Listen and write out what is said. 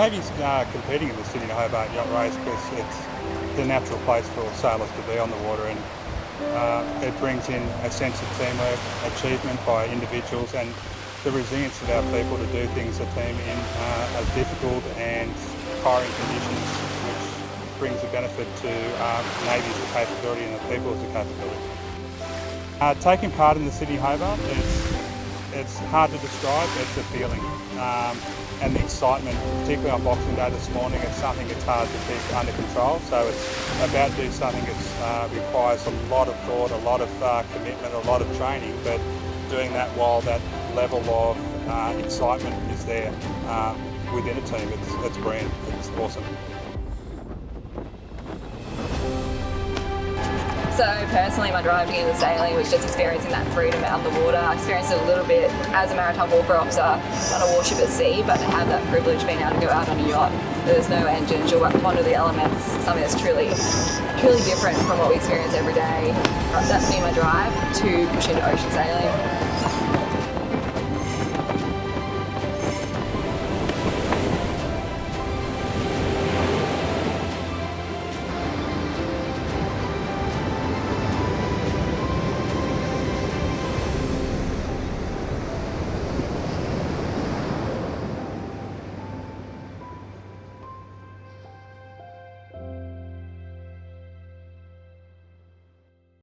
Navy's uh, competing in the Sydney Hobart Yacht Race because it's the natural place for sailors to be on the water and uh, it brings in a sense of teamwork, achievement by individuals and the resilience of our people to do things a team in uh, difficult and tiring conditions which brings a benefit to um, Navy's capability and the people's capability. Uh, taking part in the Sydney Hobart, it's, it's hard to describe, it's a feeling. Um, and the excitement, particularly on Boxing Day this morning, it's something that's hard to keep under control. So it's about doing something that uh, requires a lot of thought, a lot of uh, commitment, a lot of training, but doing that while that level of uh, excitement is there uh, within a team. It's, it's brilliant. It's awesome. So personally, my drive to into sailing was just experiencing that freedom out of the water. I experienced it a little bit as a maritime warfare officer on a warship at sea, but to have that privilege being able to go out on a yacht, there's no engines, you're under the elements, something that's truly, truly different from what we experience every day. That's been my drive to push into ocean sailing.